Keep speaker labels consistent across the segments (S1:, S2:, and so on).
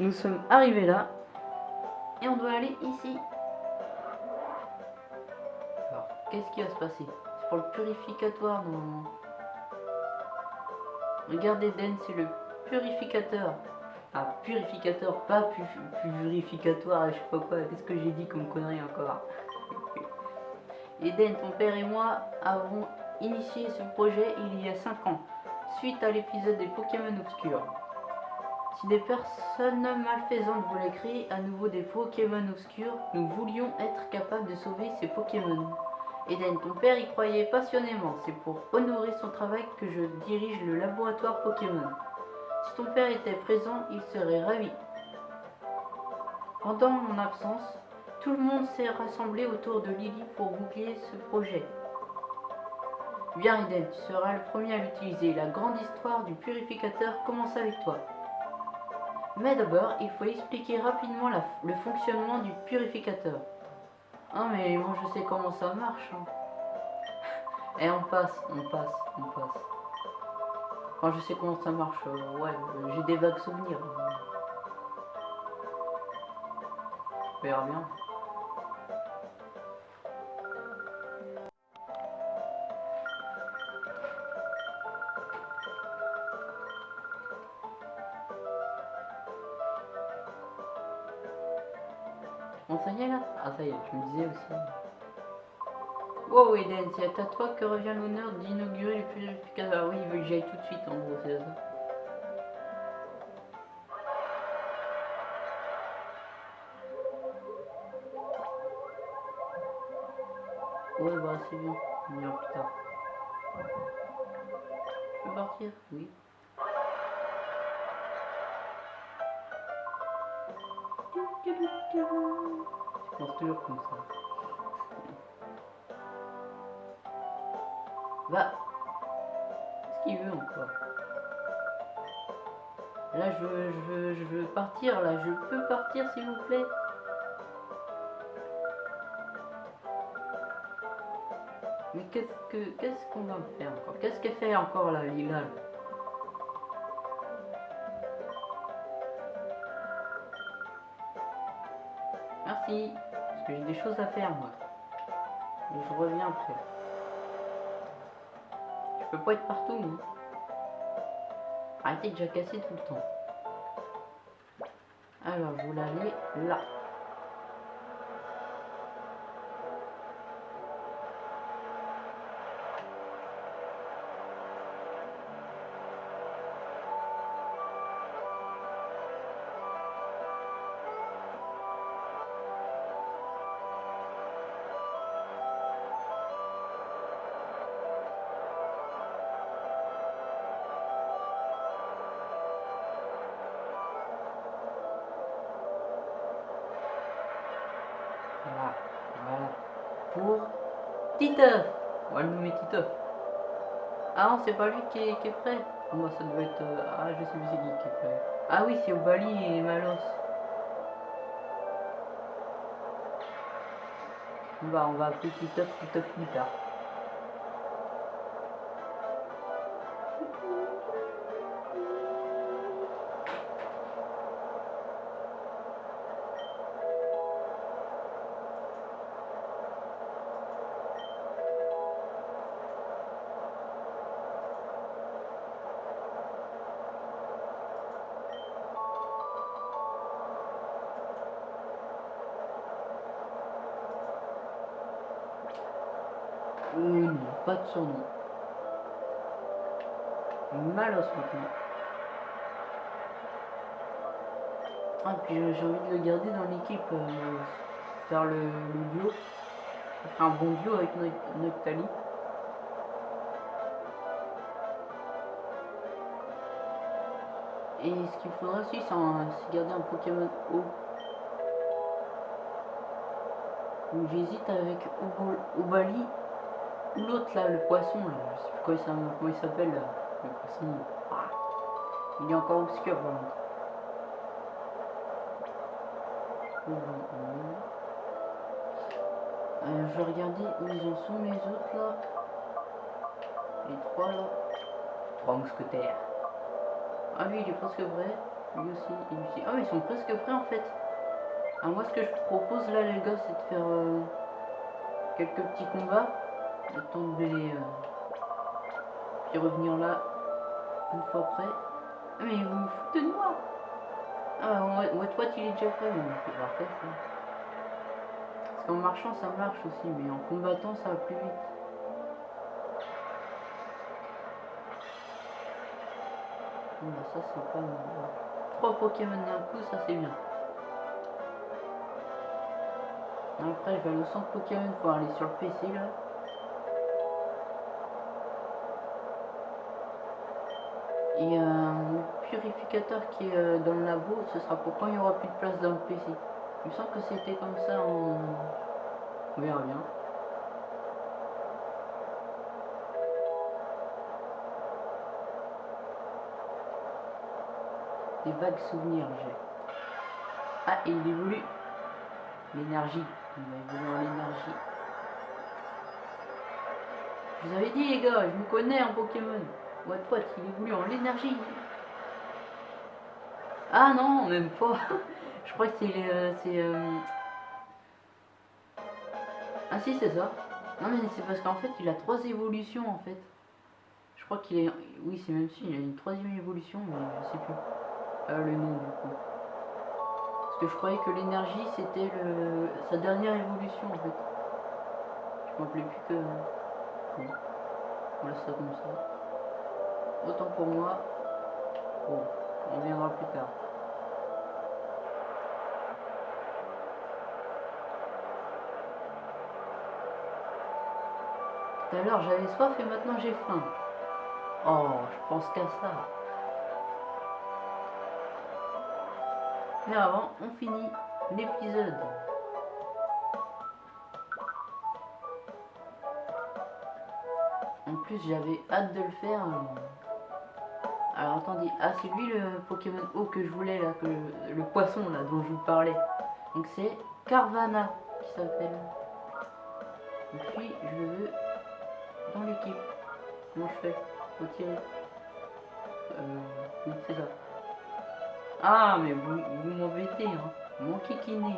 S1: Nous sommes arrivés là. Et on doit aller ici. Alors, qu'est-ce qui va se passer? C'est pour le purificatoire normalement. Regardez Den, c'est le purificateur. Ah, purificateur, pas pu purificatoire, je sais pas quoi. Qu'est-ce que j'ai dit comme connerie encore Eden, ton père et moi avons initié ce projet il y a 5 ans, suite à l'épisode des Pokémon Obscurs. Si des personnes malfaisantes voulaient créer à nouveau des Pokémon obscurs, nous voulions être capables de sauver ces Pokémon. Eden, ton père y croyait passionnément. C'est pour honorer son travail que je dirige le laboratoire Pokémon. Si ton père était présent, il serait ravi. Pendant mon absence, tout le monde s'est rassemblé autour de Lily pour boucler ce projet. Bien Eden, tu seras le premier à l'utiliser. La grande histoire du purificateur commence avec toi. Mais d'abord, il faut expliquer rapidement le fonctionnement du purificateur. Ah mais moi je sais comment ça marche. Hein. Et on passe, on passe, on passe. Quand je sais comment ça marche, euh, ouais, j'ai des vagues souvenirs. On verra bien. Bon, ça y est là? Ah, ça y est, je me disais aussi. Wow, Eden, c'est à toi que revient l'honneur d'inaugurer le purificateur. Ah oui, il veut que j'aille tout de suite, en gros, c'est ça. Ouais, bah, c'est bien. On ira plus tard. Je peux partir? Oui. Je pense toujours comme ça. Va. Qu'est-ce qu'il veut encore? Là, je veux, je veux, je veux partir, là. Je peux partir, s'il vous plaît. Mais qu'est-ce que qu'est-ce qu'on va faire encore? Qu'est-ce qu'elle fait encore là, Lila? Parce que j'ai des choses à faire, moi. Et je reviens après. Je peux pas être partout, moi. Arrêtez de jacasser tout le temps. Alors, voulais aller là. Titeuf. Le nommer Titeuf. Ah non, c'est pas lui qui est, prêt. Moi, ça doit être... euh, Ah, je sais plus c'est qui qui est prêt. Ah oui, c'est Obali et Malos. Bah, on va appeler Titeuf, Titeuf plus tard. De son nom. Malos. Ah, puis euh, j'ai envie de le garder dans l'équipe. euh, faire le, duo. Faire un bon duo avec Noc- Noctali. Et ce qu'il faudra aussi, c'est garder un Pokémon haut. J'hésite avec Obali l'autre là, le poisson là. Je sais plus comment il s'appelle- là. Le poisson. Ah. Il est encore obscur par contre. Euh, je vais regarder où ils en sont les autres là. Les trois là. Trois mousquetaires. Ah lui il est presque vrai. Lui aussi, il aussi. Ah, ils sont presque prêts en fait. Ah, moi, ce que je propose là, les gars, c'est de faire euh, quelques petits combats. Temps de les. euh, puis revenir là une fois près. Ah, mais vous vous foutez de moi Ah, ouais, ouais, toi, tu l'es déjà fait, mais c'est parfait ça. Parce qu'en marchant, ça marche aussi, mais en combattant, ça va plus vite. Bon, bah, ça, c'est pas mal. Trois Pokémon d'un coup, ça, c'est bien. Après, je vais aller au centre Pokémon pour aller sur le PC là. Qui est euh, dans le labo, ce sera pour quand il n'y aura plus de place dans le PC. Il me semble que c'était comme ça en... On verra bien. Des vagues souvenirs j'ai. Ah, il évolue. L'énergie. Il va évoluer en l'énergie. Je vous avais dit les gars, je me connais en Pokémon. Ouais, toi, il évolue en l'énergie. Ah non, même pas. je crois que euh, c'est... euh, Ah si, c'est ça. Non mais c'est parce qu'en fait, il a trois évolutions en fait. Je crois qu'il est... Oui, c'est même si, il a une troisième évolution, mais je sais plus. Euh, le nom du coup. Parce que je croyais que l'énergie c'était le... sa dernière évolution en fait. Je m'en rappelais plus que... Bon. On laisse ça comme ça. Autant pour moi. On viendra plus tard. Tout à l'heure j'avais soif et maintenant j'ai faim. Oh, je pense qu'à ça. Mais avant, on finit l'épisode. En plus, j'avais hâte de le faire. Alors attendez, ah c'est lui le Pokémon eau que je voulais là, que le, poisson là dont je vous parlais. Donc c'est Carvana qui s'appelle. Et puis je veux dans l'équipe. Comment je fais. Euh, c'est ça. Ah, mais vous, vous m'embêtez, hein. Mon kikiné.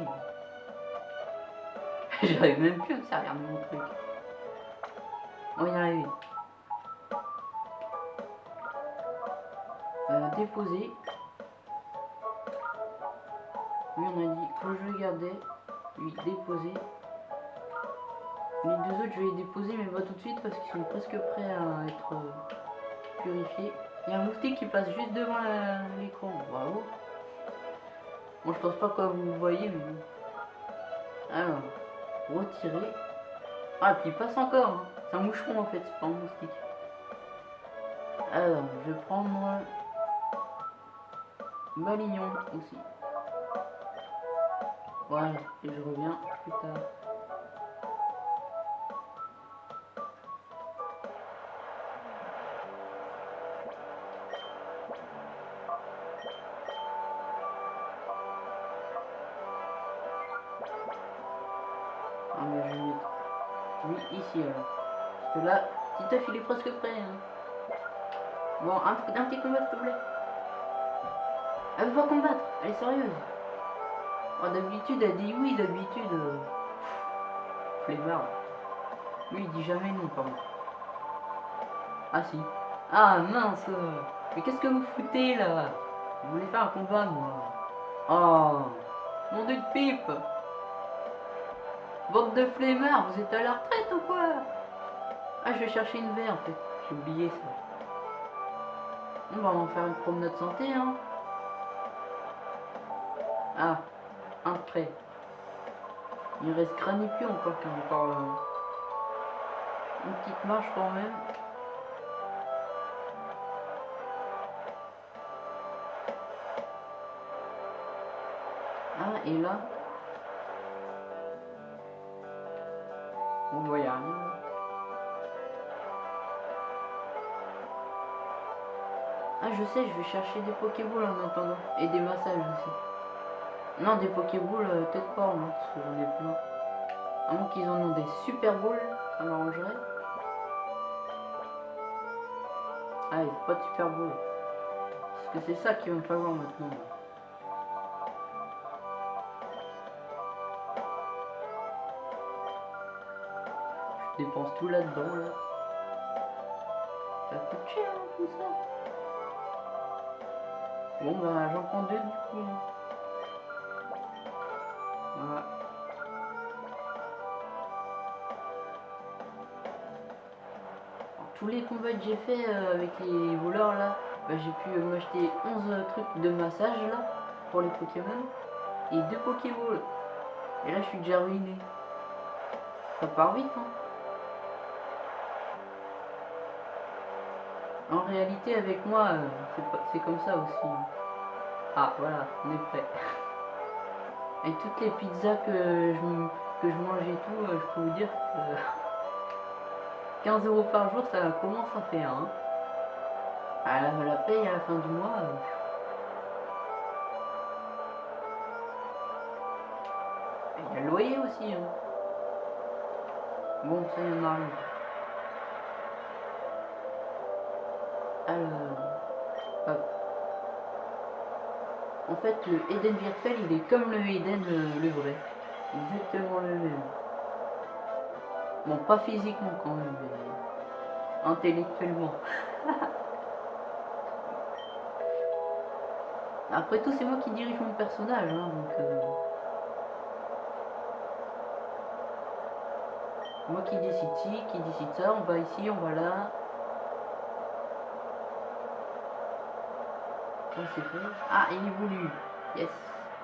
S1: J'arrive même plus à me servir de mon truc. On y arriver. Déposer. Lui, on a dit que je le gardais. Lui, déposer. Les deux autres, je vais les déposer, mais pas tout de suite parce qu'ils sont presque prêts à être euh, purifiés. Il y a un moustique qui passe juste devant l'écran. Bravo. Bon, je pense pas que vous voyez, mais. Alors, retirer. Ah, puis il passe encore. C'est un moucheron en fait, c'est pas un moustique. Alors, je vais prendre Malignon aussi. Voilà, et je reviens plus tard. Ah mais je vais mettre lui ici alors. Parce que là, Titeuf il est presque prêt. hein. Bon, un, un petit combat s'il te plaît. Elle veut pas combattre, elle est sérieuse. Oh, d'habitude elle dit oui, d'habitude. Euh... Flemmard. Lui il dit jamais non par contre. Ah si. Ah mince Mais qu'est-ce que vous foutez là? Vous voulez faire un combat moi Oh Mon dieu de pipe Bande de flemmards, vous êtes à la retraite ou quoi? Ah, je vais chercher une verre en fait. J'ai oublié ça. On va en faire une promenade santé, hein. Ah, un prêt. Il reste Granipion encore a encore euh, une petite marche quand même. Ah, et là, on a rien. Ah, je sais, je vais chercher des Pokéballs en attendant. Et des massages aussi. Non, des Pokéballs, euh, peut-être pas, moi, parce que j'en ai plein. À moins qu'ils en ont des Super Balls, ça m'arrangerait. Ah, il faut pas de Super Ball. que c'est ça qu'il va me falloir maintenant. Je dépense tout là-dedans là. Ça coûte cher hein, tout ça. Bon bah j'en prends deux du coup. Tous les combats que j'ai fait euh, avec les voleurs là, bah, j'ai pu euh, m'acheter 11 trucs de massage là pour les Pokémon et deux Pokéballs. Et là je suis déjà ruiné. Ça part vite hein. En réalité avec moi euh, c'est comme ça aussi. hein. Ah voilà, on est prêt. Avec toutes les pizzas que je, que je mange et tout, euh, je peux vous dire que 15 euros par jour, ça commence à faire. Hein. À la, la paye à la fin du mois. euh, Il y a le loyer aussi. Hein. Bon, ça y en. Alors, hop. En fait, le Eden virtuel, il est comme le Eden euh, le vrai. Exactement le même. Bon, pas physiquement quand même, mais intellectuellement. Après tout, c'est moi qui dirige mon personnage, hein, donc... euh, Moi qui décide ci, qui décide ça, on va ici, on va là. Ça c'est fait. Ah, il évolue. Yes.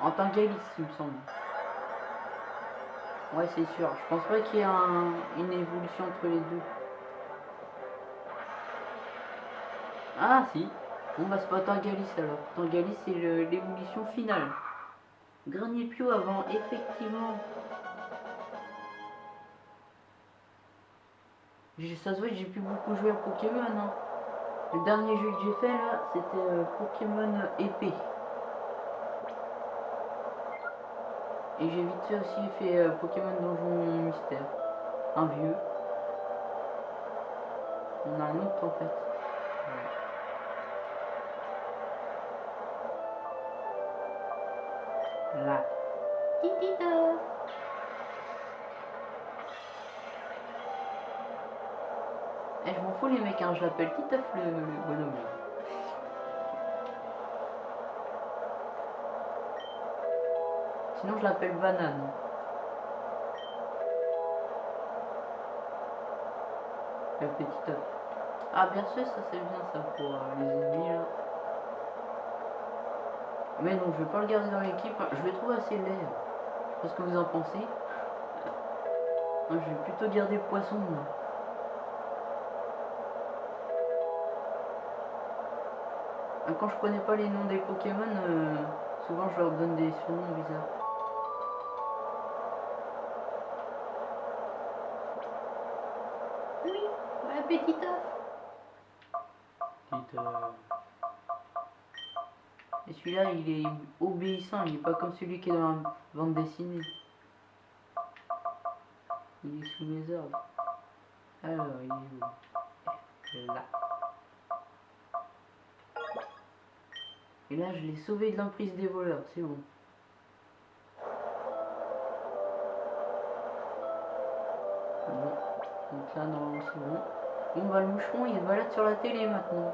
S1: En tant qu'Alice, il me semble. Ouais, c'est sûr. Je pense pas qu'il y ait un- une évolution entre les deux. Ah, si. Bon, bah, c'est pas Tangalis alors. Tangalis, c'est l'évolution finale. Granipio avant, effectivement. Ça se voit que j'ai plus beaucoup joué à Pokémon. hein. Le dernier jeu que j'ai fait là, c'était euh, Pokémon épée. Et j'ai vite fait aussi fait euh, Pokémon Donjon Mystère. Un vieux. On a un autre en fait. Là. Eh, je m'en fous les mecs, hein, je l'appelle Titeuf le, le bonhomme. Sinon je l'appelle Banane. Le petit œuf. Ah bien sûr ça c'est bien ça pour euh, les ennemis là. Mais non je vais pas le garder dans l'équipe, je le trouve assez laid. Je sais ce que vous en pensez. Je vais plutôt garder poisson moi. Ah, Quand je connais pas les noms des Pokémon, euh, souvent je leur donne des surnoms bizarres. Celui-là, il est obéissant, il est pas comme celui qui est dans la bande dessinée. Il est sous mes ordres. Alors, il est où? Il est Là. Et là, je l'ai sauvé de l'emprise des voleurs, c'est bon. Bon. Donc là, normalement, c'est bon. Bon, bah, le moucheron, il se balade sur la télé maintenant.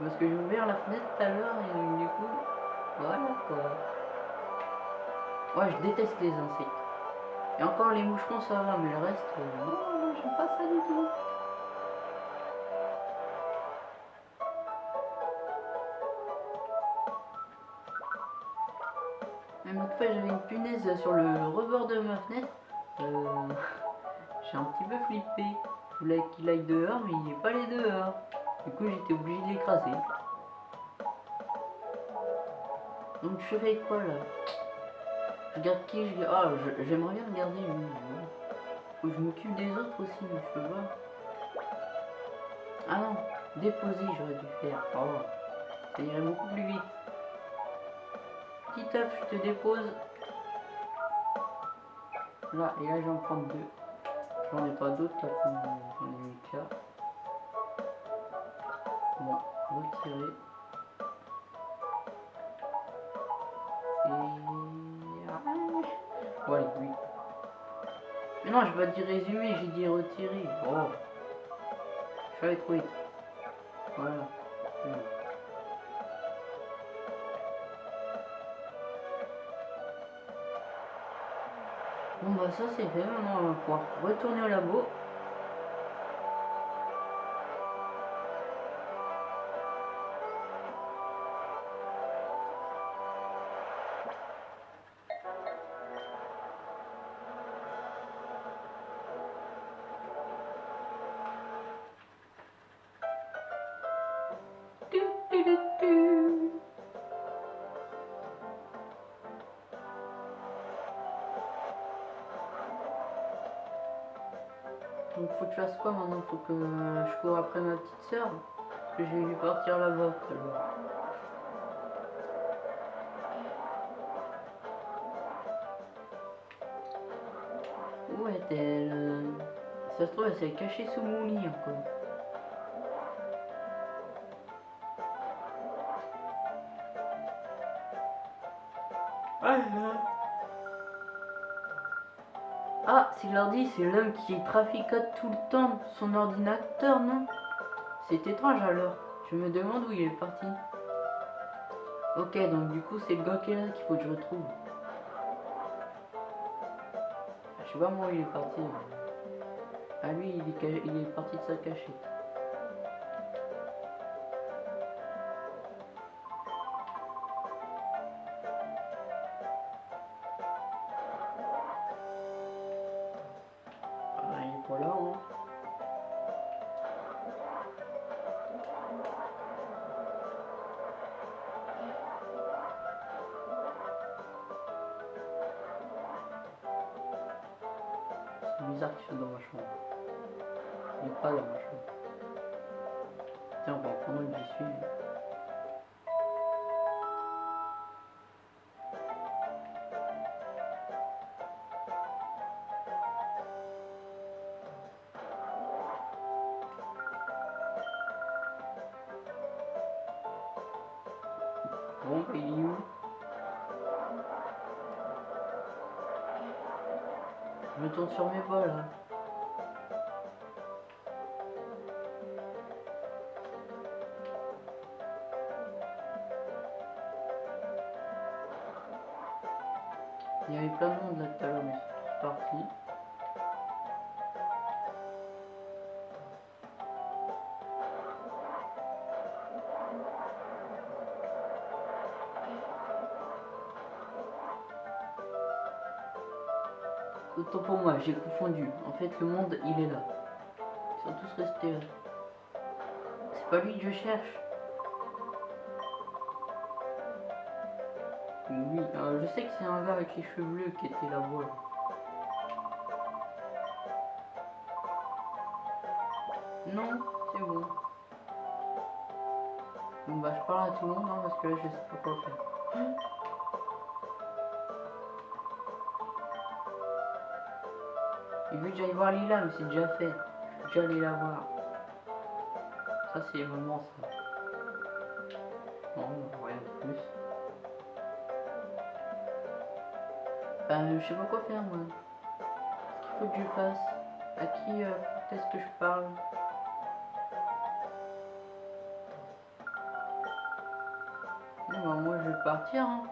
S1: Parce que j'ai ouvert la fenêtre tout à l'heure et du coup, voilà quoi. Ouais, je déteste les insectes. Et encore les moucherons, ça va, mais le reste, euh, non, non, j'aime pas ça du tout. Même une fois, j'avais une punaise sur le rebord de ma fenêtre. Euh, J'ai un petit peu flippé. Je voulais qu'il aille dehors, mais il n'est pas allé dehors. Du coup, j'étais obligé de l'écraser. Donc, je fais quoi là? Je garde qui je... Ah, j'aimerais bien regarder lui. je m'occupe des autres aussi, mais je peux pas. Ah non, déposer, j'aurais dû faire. Oh, ça irait beaucoup plus vite. Petit œuf, je te dépose. Là, et là, j'en prends deux. J'en ai pas d'autres, là, j'en. Retirer. Et... Ah. Ouais, oui. Mais non, je vais dire résumé, j'ai dit retirer. Oh. Je vite. Voilà. Bon bah ça c'est fait, maintenant on va pouvoir retourner au labo. Donc faut que je fasse quoi maintenant Faut que je cours après ma petite sœur que vais lui partir là-bas. Où est-elle? Ça se trouve elle s'est cachée sous mon lit encore. L'ordi, c'est l'homme qui traficote tout le temps son ordinateur, non? C'est étrange alors. Je me demande où il est parti. Ok, donc du coup, c'est le gars qui est là qu'il faut que je retrouve. Je sais pas moi où il est parti. Ah lui, il est, il est parti de sa cachette. Bon, où Je me tourne sur mes pas là. Moi, j'ai confondu. En fait, le monde, il est là. Ils sont tous restés. C'est pas lui que je cherche. Oui, je sais que c'est un gars avec les cheveux bleus qui était là-bas. Non, c'est bon. Bon bah je parle à tout le monde hein, parce que là je sais pas quoi faire. Que j'aille voir Lila, mais c'est déjà fait. Je déjà allé la voir. Ça, c'est vraiment ça. Non, rien de plus. Ben, je sais pas quoi faire, moi. Qu'est-ce qu'il faut que je fasse? À qui euh, est-ce que je parle? Bon, bah, moi, je vais partir. Hein.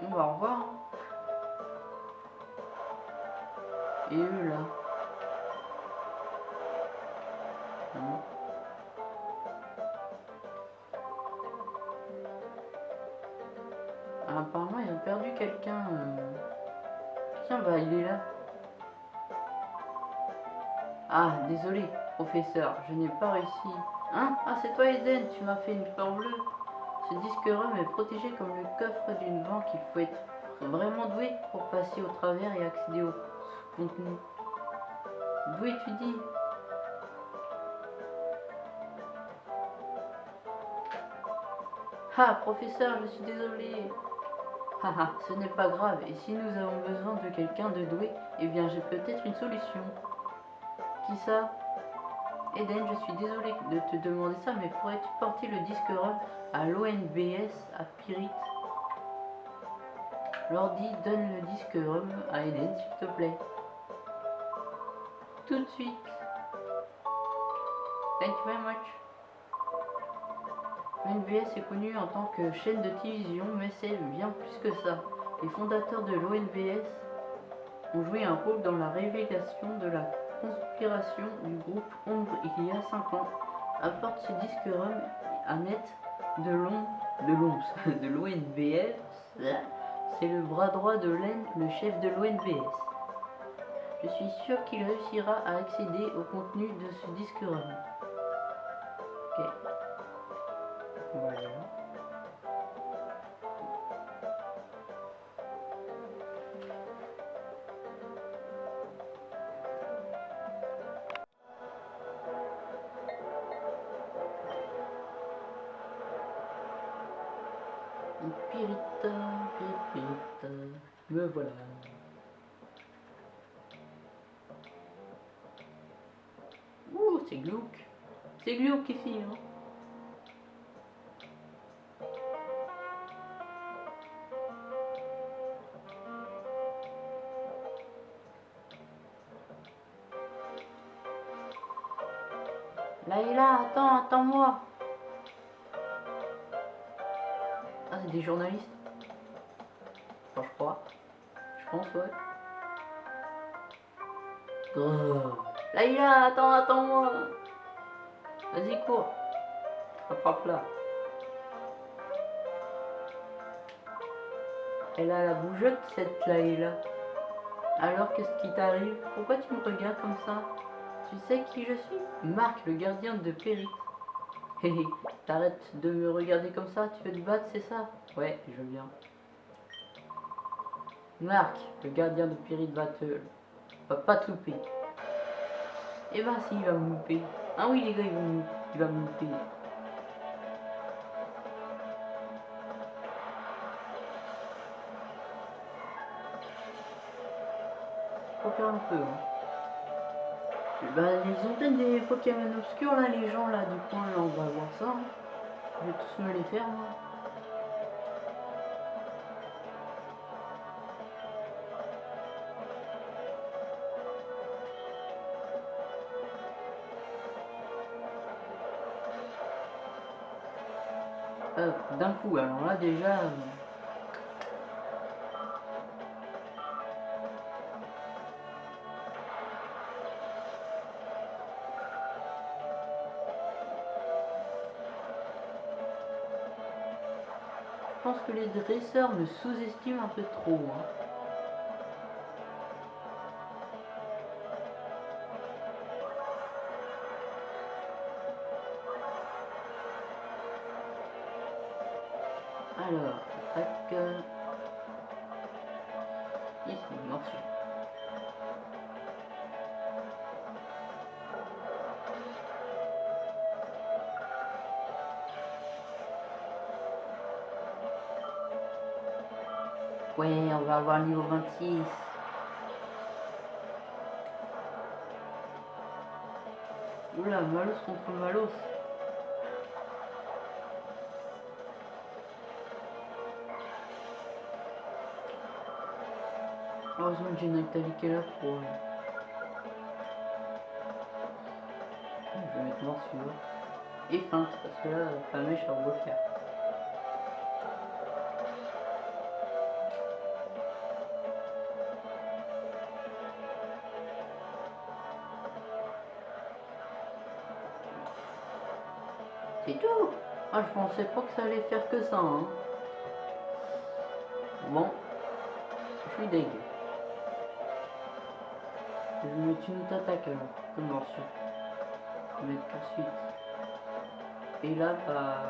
S1: Bon, bah, au revoir. hein. Et eux là. Ah, Apparemment, ils ont perdu quelqu'un. euh. Tiens, bah, il est là. Ah, désolé, professeur, je n'ai pas réussi. Hein? Ah, c'est toi, Eden, tu m'as fait une peur bleue. Ce disque rhum est protégé comme le coffre d'une banque. Il faut être vraiment doué pour passer au travers et accéder au contenu. Doué, tu dis Ah, professeur, je suis désolé. Haha, ce n'est pas grave. Et si nous avons besoin de quelqu'un de doué, eh bien j'ai peut-être une solution. Qui ça? Eden, je suis désolé de te demander ça, mais pourrais-tu porter le disque ROM à l'ONBS à Pirit L'ordi donne le disque ROM à Eden, s'il te plaît. Tout de suite. Thank you very much. L'ONBS est connu en tant que chaîne de télévision, mais c'est bien plus que ça. Les fondateurs de l'ONBS ont joué un rôle dans la révélation de la conspiration du groupe Ombre il y a 5 ans. Apporte ce disque ROM à net de long de de l'ONBS. C'est le bras droit de Len, le chef de l'ONBS. Je suis sûr qu'il réussira à accéder au contenu de ce disque ROM. Ok. Voilà. Pirita, pirita, me voilà. C'est glauque ici, hein. Laïla, attends, attends-moi. Ah, c'est des journalistes. Je crois. Je pense, ouais. Oh. Laïla, attends, attends-moi. Vas-y, cours. Attrape-la. Elle a la bougeotte, cette Laïla. Alors, qu'est-ce qui t'arrive? Pourquoi tu me regardes comme ça? Tu sais qui je suis? Marc, le gardien de Péry. Hé hé, t'arrêtes de me regarder comme ça, tu veux te battre, c'est ça? Ouais, je viens. Marc, le gardien de Pyrrhite va te... va pas te louper. Eh ben si, il va me louper. Ah oui les gars, il va me, il va me louper. Faut faire un peu. Hein. Ils ont peut-être des Pokémon obscurs là, les gens là du coin, là, on va voir ça. hein. Je vais tous me les faire moi. D'un coup, alors là déjà. euh, Je pense que les dresseurs me sous-estiment un peu trop. hein. 26. Oula, Malos contre Malos. Heureusement que j'ai Nathalie qui est là pour... euh, Je vais mettre morsure. Et feinte, parce que là, la mèche, elle va le faire. Ah, je pensais pas que ça allait faire que ça, hein. Bon, je suis deg. Je vais mettre une attaque alors, comme morceau. Je vais mettre poursuite. Et là, bah...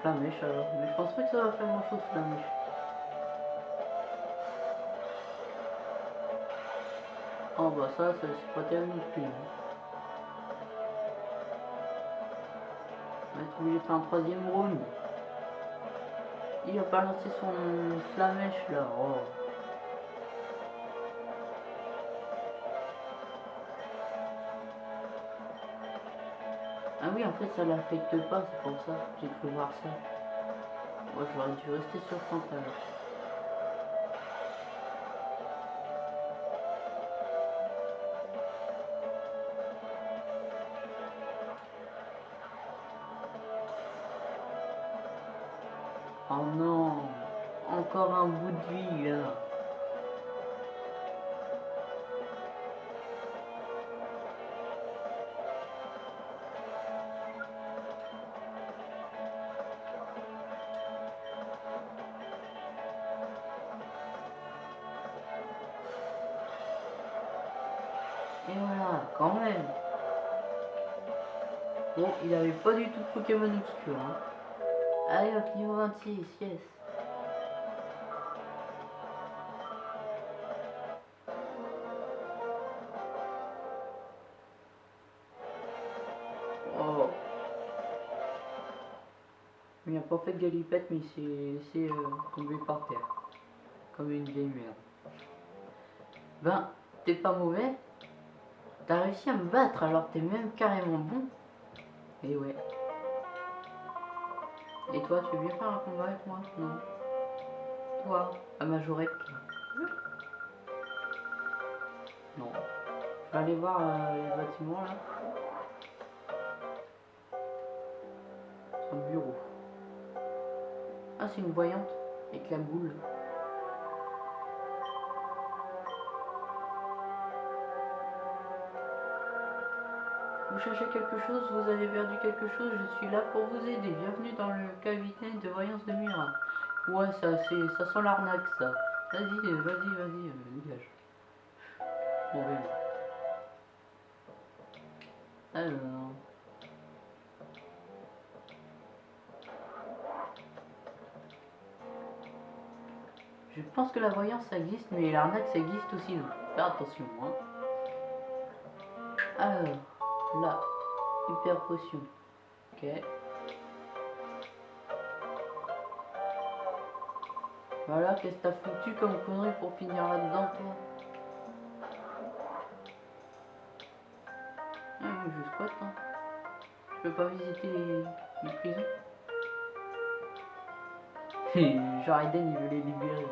S1: Flamèche alors. Mais je pense pas que ça va faire grand chose, Flamèche. Oh bah ça, c'est pas terrible non hein. Maintenant, j'ai fait un troisième round. Il a pas lancé son flamèche là. Oh. Ah oui, en fait, ça l'affecte pas, c'est pour ça. J'ai cru voir ça. Moi, ouais, j'aurais dû rester sur son flamèche. Encore un bout de vie là Et voilà, quand même Bon, il avait pas du tout de Pokémon obscur. Hein. Allez hop, niveau 26, yes. De galipette, mais il s'est laissé euh, tomber par terre. Comme une vieille merde. Ben, t'es pas mauvais. T'as réussi à me battre alors t'es même carrément bon. Et ouais. Et toi, tu veux bien faire un combat avec moi? Non. Toi, à Majorec Non. Je vais aller voir euh, les bâtiments là. C'est une voyante avec la boule. Vous cherchez quelque chose, vous avez perdu quelque chose, je suis là pour vous aider. Bienvenue dans le cabinet de voyance de Mira. Ouais, ça, c'est, ça sent l'arnaque, ça. Vas-y, vas-y, vas-y, euh, dégage. Bon, oui. Alors... Je pense que la voyance ça existe, mais l'arnaque ça existe aussi, donc faire attention. Hein. Alors... Là, hyper potion. Ok. Voilà, qu'est-ce que t'as foutu comme connerie pour finir là-dedans, toi? Ah, je squatte, hein. Je peux pas visiter les, les prisons. Genre Eden, il veut les libérer.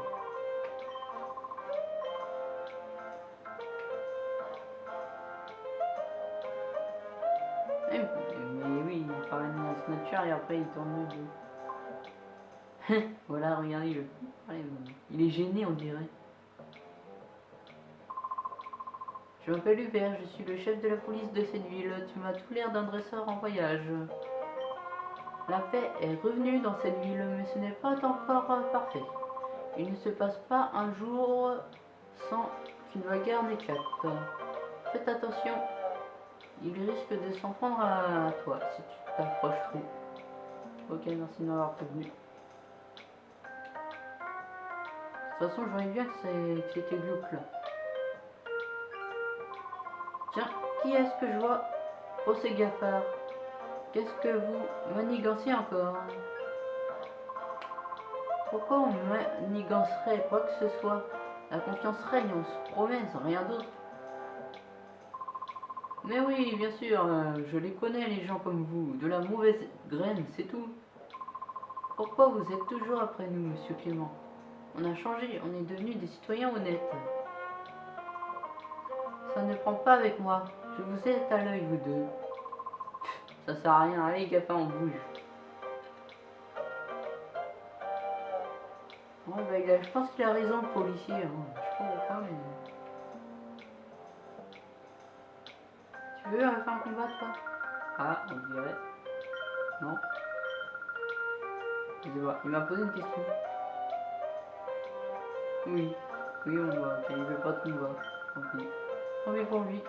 S1: Et après il tourne le dos. voilà, regardez le. Il est gêné, on dirait. Je m'appelle Hubert, je suis le chef de la police de cette ville. Tu m'as tout l'air d'un dresseur en voyage. La paix est revenue dans cette ville, mais ce n'est pas encore parfait. Il ne se passe pas un jour sans qu'une bagarre n'éclate. Faites attention, il risque de s'en prendre à toi si tu t'approches trop. Ok, merci de m'avoir prévenu. De toute façon, je voyais bien que c'était glauque là. Tiens, qui est-ce que je vois? Oh, c'est Gaffard. Qu'est-ce que vous manigancez encore? Pourquoi on manigancerait quoi que ce soit? La confiance règne, on se promène, rien d'autre. Mais oui, bien sûr, euh, je les connais, les gens comme vous. De la mauvaise graine, c'est tout. Pourquoi vous êtes toujours après nous, monsieur Clément? On a changé, on est devenus des citoyens honnêtes. Ça ne prend pas avec moi. Je vous ai à l'œil, vous deux. Ça sert à rien. Allez, GAFA, on bouge. Ouais, bah, il a, je pense qu'il a raison, le policier. hein. Veux euh, faire un combat, toi Ah, on dirait. Non. Je. Il m'a posé une question. Oui. Oui, on voit. Il veut pas de combat. Tant pis. Tant pis pour lui.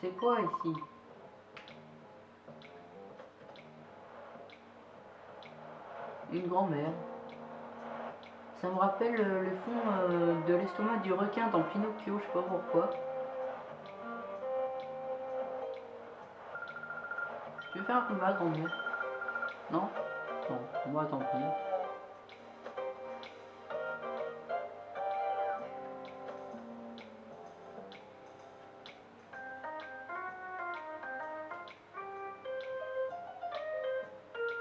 S1: C'est quoi ici? Une grand-mère. Ça me rappelle euh, le fond euh, de l'estomac du requin dans Pinocchio, je sais pas pourquoi. Je vais faire un combat grand mieux Non? Non, moi tant pis.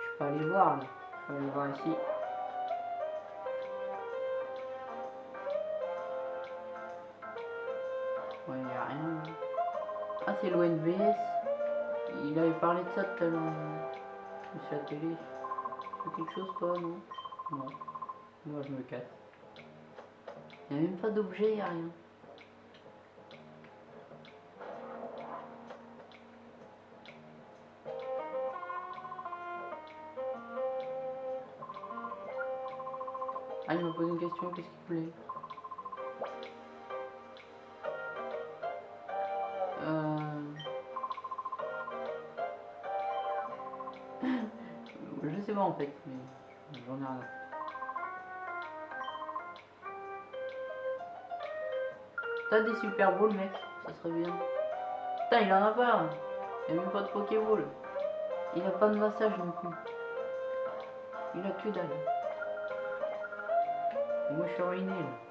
S1: Je peux aller voir là. Je peux aller voir ici. C'est. Il avait parlé de ça tout à l'heure. La télé. Fais quelque chose toi, non? Non. Moi je me casse. Il n'y a même pas d'objet, il n'y a rien. Ah, il m'a posé une question, qu'est-ce qu'il voulait? Mais j'en ai rien. T'as des super balls mec, ça serait bien. Putain il en a pas Il a même pas de Pokéball. Il a pas de massage non plus. Il a que dalle. Moi je suis ruiné là.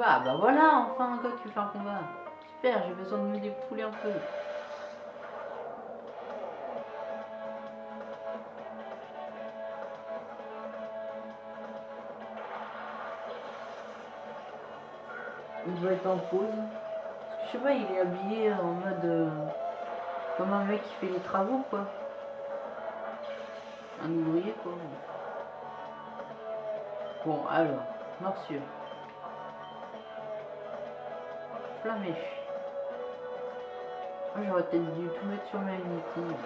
S1: Combat. Ah bah voilà enfin un gars qui fait un combat. Super, j'ai besoin de me dépouler un peu. Il doit être en pause. Je sais pas, il est habillé en mode... euh, comme un mec qui fait les travaux quoi. Un ouvrier quoi. Bon alors, morsure. Ah, J'aurais peut-être dû tout mettre sur ma unité.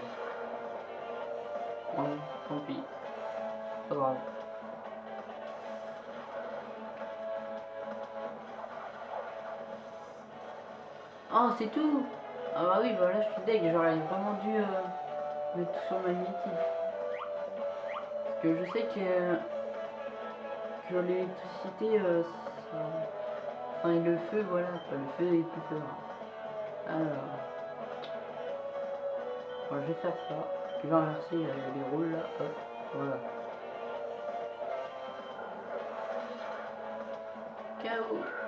S1: Bon, tant pis. Pas grave. Oh, c'est tout Ah bah oui, bah là je suis deg, j'aurais vraiment dû euh, mettre tout sur ma unité. Parce que je sais que euh, sur l'électricité, euh, Le feu, voilà, le feu est plus fort. Alors. Je vais faire ça. Je vais inverser euh, les rôles là, hop, voilà. KO.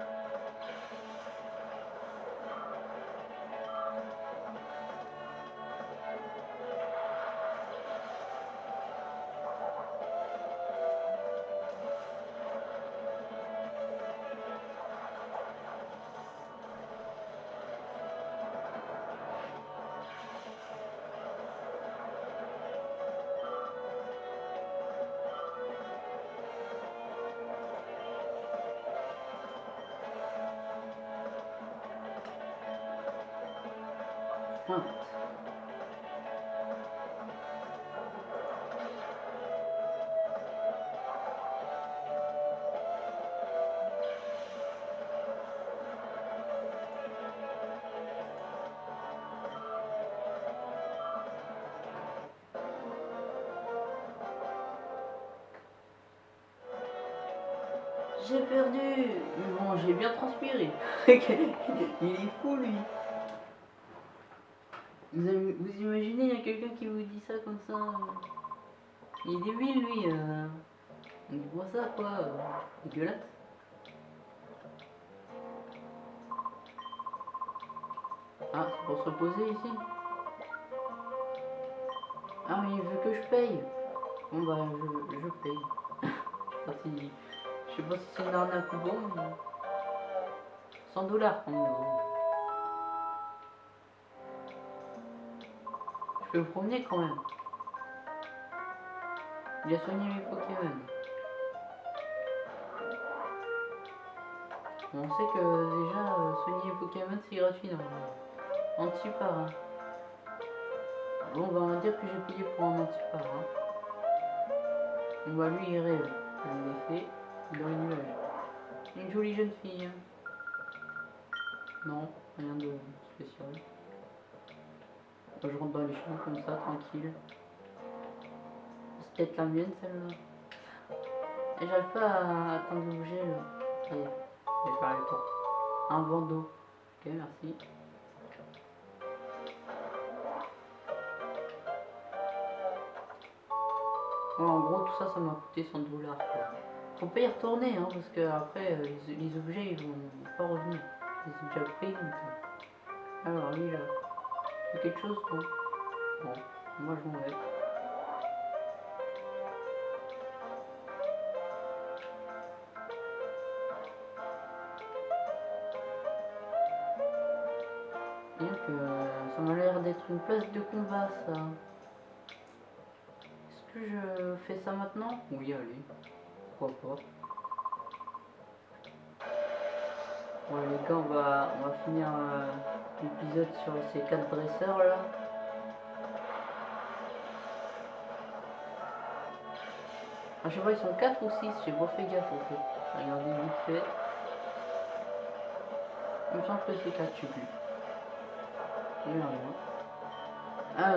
S1: J'ai perdu Mais bon, j'ai bien transpiré. Il est fou, lui. Vous, imaginez, il y a quelqu'un qui vous dit ça comme ça. Il est débile, lui. Euh... Il voit ça, quoi. euh. Ah, c'est pour se reposer ici Ah, mais il veut que je paye. Bon, bah, je, je paye. Je sais pas si- c'est une arnaque bon, mais... 100 dollars. Je peux me promener quand même. Il a soigné mes Pokémon. On sait que déjà euh, soigner les Pokémon c'est gratuit normalement. Antipar. Hein. Bon bah on va dire que j'ai payé pour un antipar. Hein. On va lui il dans les nuages. Une jolie jeune fille. hein. Non, rien de spécial. Je rentre dans les champs comme ça, tranquille. C'est peut-être la mienne celle-là. Et j'arrive pas à atteindre l'objet là. Ça y est, je vais faire le tour. Un bandeau. Ok, merci. Ouais, en gros, tout ça, ça m'a coûté 100 dollars. Faut pas y retourner, hein, parce que après, euh, les, objets, ils vont pas revenir. Ils ont déjà pris, donc... euh. Alors, lui, là. C'est quelque chose, non Bon, moi, je m'en vais. Donc, euh, ça m'a l'air d'être une place de combat, ça. Est-ce que je fais ça maintenant? Oui, allez. Pourquoi pas. Bon, les gars, on va, on va finir euh, l'épisode sur ces quatre dresseurs là. Ah, je sais pas, ils sont 4 ou 6, j'ai pas fait gaffe en fait. Regardez vite fait. Il me semble que c'est 4, je sais plus. Regardez. Ah.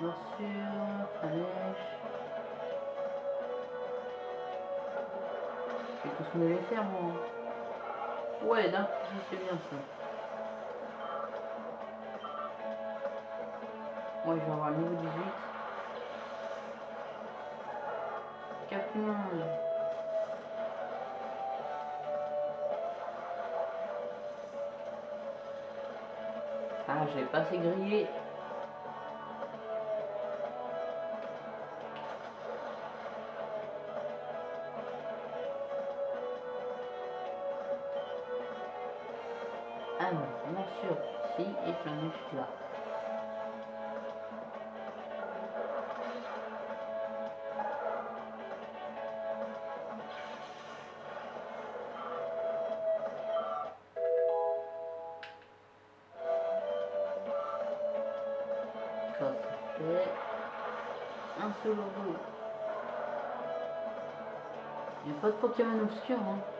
S1: Morsure, flèche. Je vais tous me les faire moi. Ouais, d'un ça c'est bien ça. Ouais, je vais avoir le niveau 18. Capimon. Ah, j'ai pas assez grillé. Là. Ça, fait un seul logo. Il n'y a pas de Pokémon obscur, hein.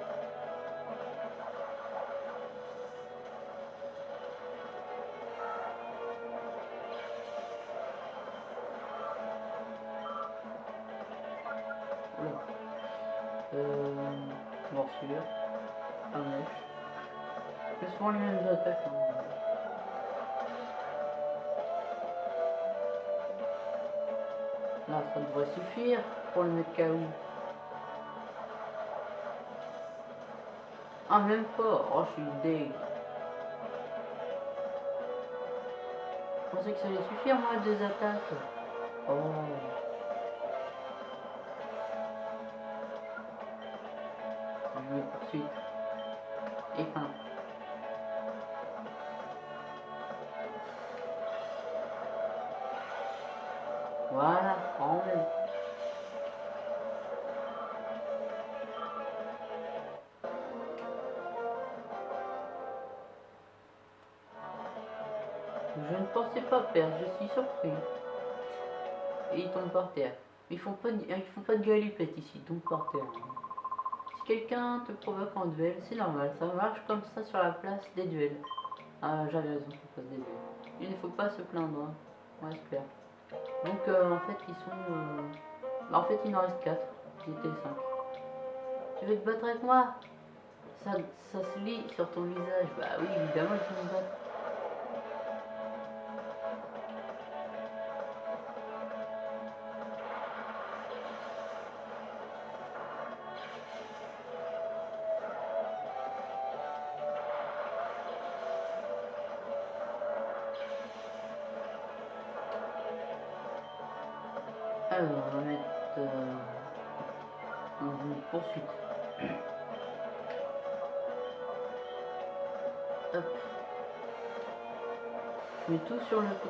S1: Oh, je suis deg. Je pensais que ça allait suffire, moi, deux attaques. Oh. Font pas de, ils font pas de galipette ici, donc par terre. Si quelqu'un te provoque en duel, c'est normal, ça marche comme ça sur la place des duels. Ah, j'avais raison, c'est pas des duels. Il ne faut pas se plaindre, hein. on espère. Donc euh, en fait ils sont... euh, bah, en fait il en reste 4. Ils étaient 5. Tu veux te battre avec moi? Ça, ça se lit sur ton visage. Bah oui évidemment vont me battre.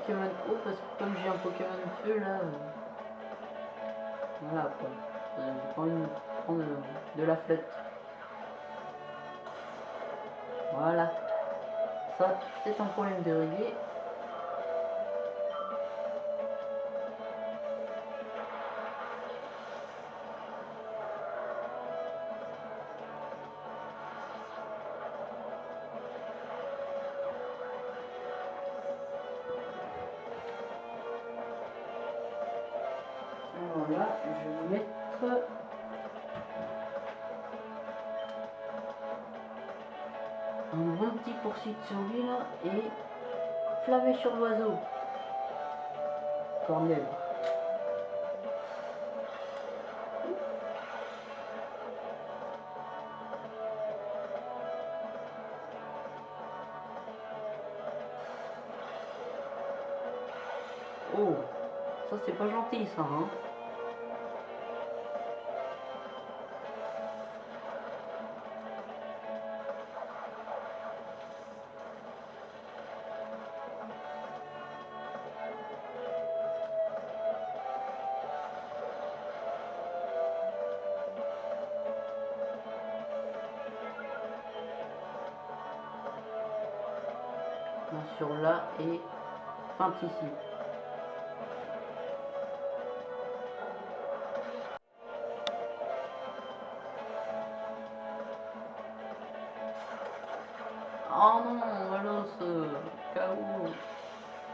S1: Pokémon eau parce que comme j'ai un Pokémon feu là. euh, Voilà quoi. Euh, J'ai pas envie de prendre euh, de la flotte. Voilà. Ça, c'est un problème de régler. sur l'oiseau. Cornel. Oh, ça c'est pas gentil ça, hein ici. Oh non, voilà ce KO.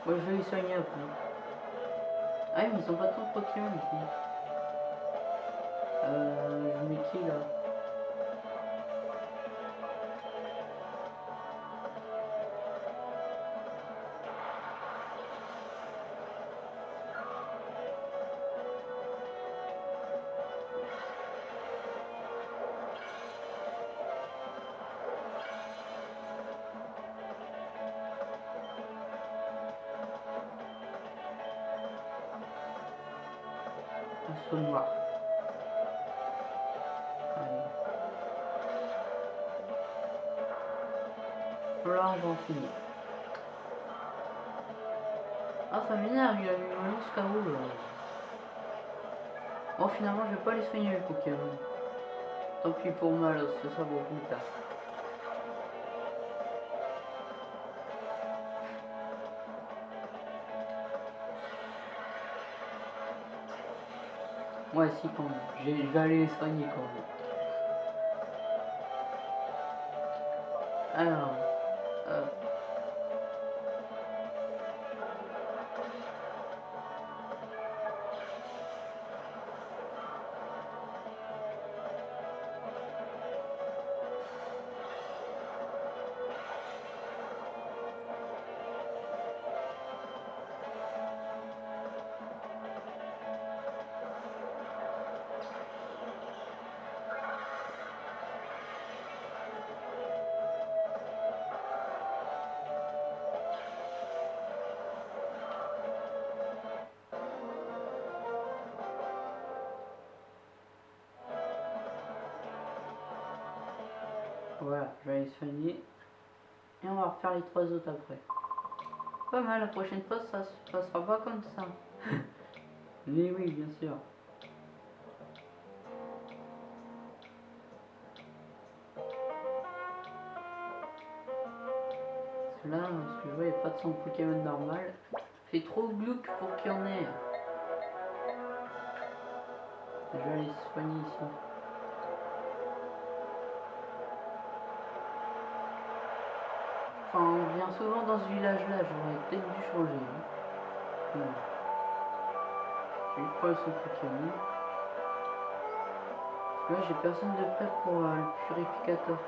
S1: Moi je vais les soigner après. Ah mais ils ont pas de Pokémon ici. Euh, je mets qui là? Un saut noir. Allez. Là, on va en finir. Ah, ça m'énerve, il a mis un lance KO là. Bon, finalement, je vais pas les soigner les Pokémon. Tant pis pour moi, là, ça sera pour plus tard. Ouais, si, quand même. Je vais aller les soigner quand même. Alors, trois autres après. Pas mal, la prochaine fois ça se passera pas comme ça. Mais oui, bien sûr. Là, ce que je vois, il n'y a pas de son Pokémon normal. C'est trop glauque pour qu'il y en ait. Je vais les soigner ici. Enfin, on vient souvent dans ce village-là, j'aurais peut-être dû changer. hein. Bon. Je prendre ce Pokémon. Là, j'ai personne de prêt pour euh, le purificateur.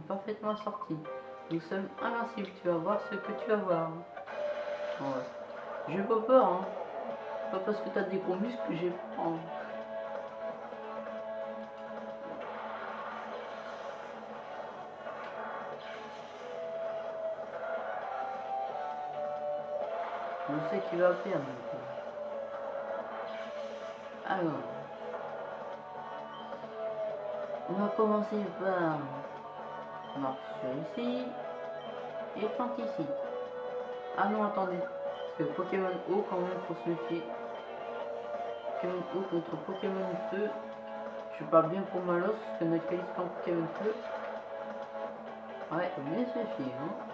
S1: Parfaitement sortis. Nous sommes invincibles, tu vas voir ce que tu vas voir. J'ai pas peur, hein. Pas parce que t'as des gros que j'ai peur. hein. Je sais qu'il va perdre. Alors. On va commencer par marche sur ici et feinte ici. Ah non, attendez. Parce que Pokémon eau, quand même, faut se méfier. Pokémon eau contre Pokémon feu. Je parle bien pour Malos, parce que notre qualifiant Kevin Fleu. Ouais, faut bien se fier, hein.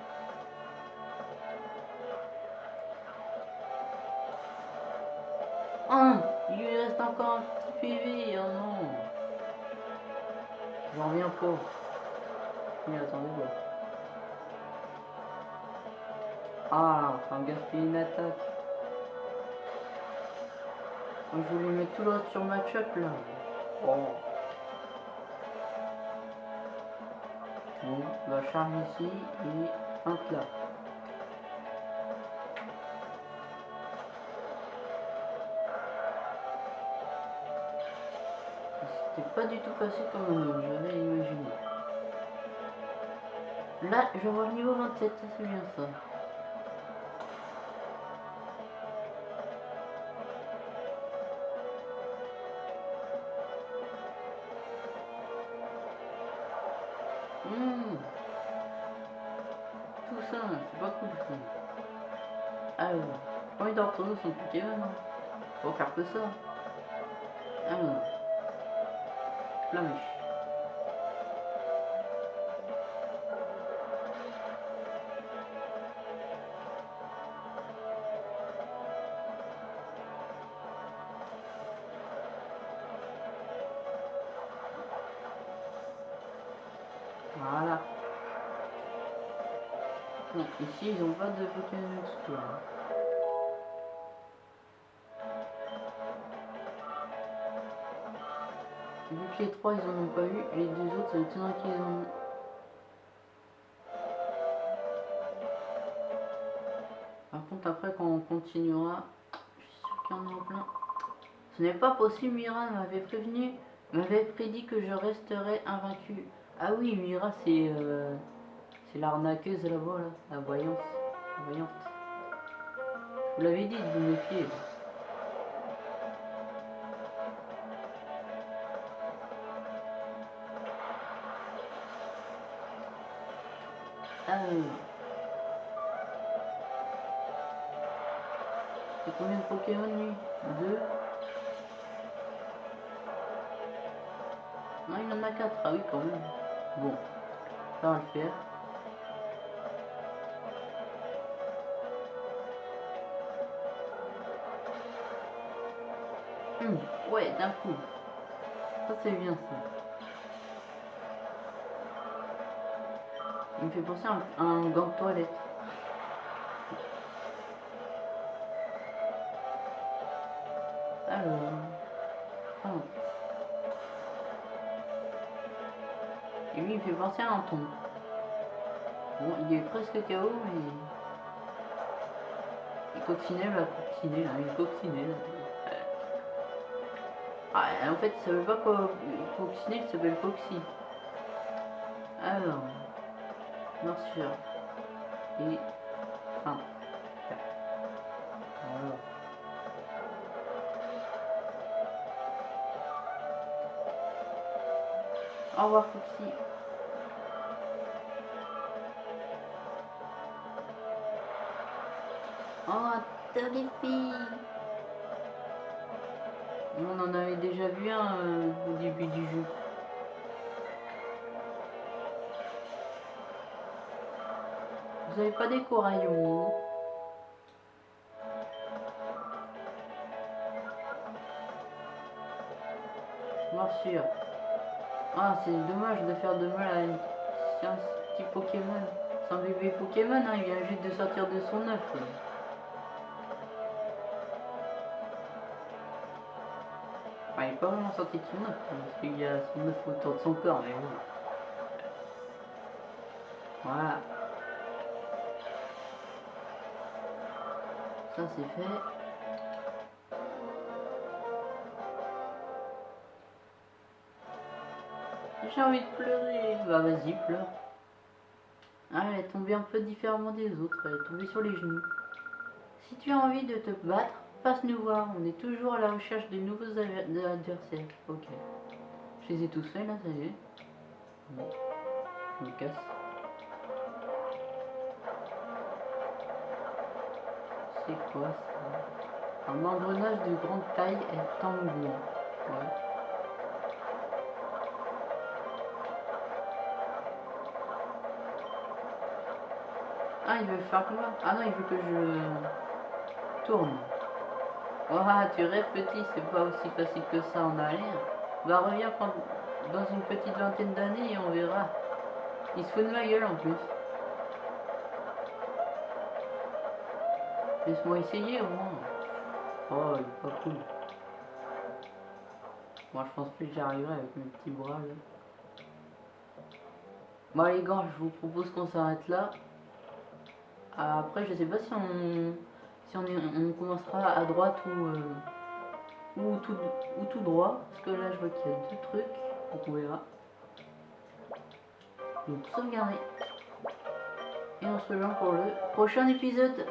S1: Un Il lui reste encore un petit PV, oh non J'en reviens pas. Voir. Ah, enfin gaspiller une attaque. Donc, je voulais mettre tout le reste sur match-up là. Oh. Bon, bah charge ici et feinte là. C'était pas du tout passé comme j'avais imaginé. Là, je vois le niveau 27, ça c'est bien ça. Hmm. Tout ça, c'est pas cool ça. Alors, combien d'entre nous sont Pokémon hein Faut faire que ça. Alors, Flamiche. Ici ils ont pas de Pokémon. Vu que les trois ils en ont pas eu, les deux autres ça m'étonnerait qu'ils en ont. Par contre après quand on continuera, je suis sûr qu'il y en a plein. Ce n'est pas possible, Mira m'avait prévenu, m'avait prédit que je resterais invaincu. Ah oui, Mira, c'est euh, c'est l'arnaqueuse là-bas, là, la voyance, la voyante. Je vous l'avais dit de vous méfier. Alors. C'est combien de Pokémon lui? Deux Non, il en a quatre. Ah oui, quand même. Bon, ça va le faire. Ouais, d'un coup. Ça, c'est bien ça. Il me fait penser à un, gant de toilette. Alors. Ah. Et lui, il fait penser à un ton. Bon, il est presque KO, mais. Il coccinelle, la coccinelle, là, il coccinelle. Ah, en fait, il savait pas quoi coccinelle, s'appelle Coxy. Alors. Morsure. Et. Fin. Au revoir, Foxy. Oh, en avait déjà vu un euh, au début du jeu. Vous avez pas des coraillons Morsure. Ah, c'est dommage de faire de mal à un petit Pokémon. C'est un bébé Pokémon, hein, il vient juste de sortir de son œuf. Pas vraiment sorti de son œuf, parce qu'il y a son œuf autour de son corps, mais bon. Voilà. Ça c'est fait. J'ai envie de pleurer. Bah vas-y, pleure. Ah, elle est tombée un peu différemment des autres. Elle est tombée sur les genoux. Si tu as envie de te battre, Passe nous voir, on est toujours à la recherche de nouveaux adversaires. Ok. Je les ai tous faits là, ça y est. Me casse. C'est quoi ça? Un engrenage de grande taille est tango. Ouais. Ah, il veut faire quoi? Ah non, il veut que je tourne. Oh, tu rêves petit, c'est pas aussi facile que ça en arrière. Va reviens quand- dans une petite vingtaine d'années et on verra. Il se fout de ma gueule en plus. Laisse-moi essayer au moins. Oh, il est pas cool. Moi, je pense plus que j'arriverai avec mes petits bras là. Bon, les gars, je vous propose qu'on s'arrête là. Après, je sais pas si on, si on, commencera à droite ou, euh, ou, tout, ou tout droit. Parce que là, je vois qu'il y a deux trucs. Donc, on verra. Donc, sauvegarder. Et on se rejoint pour le prochain épisode.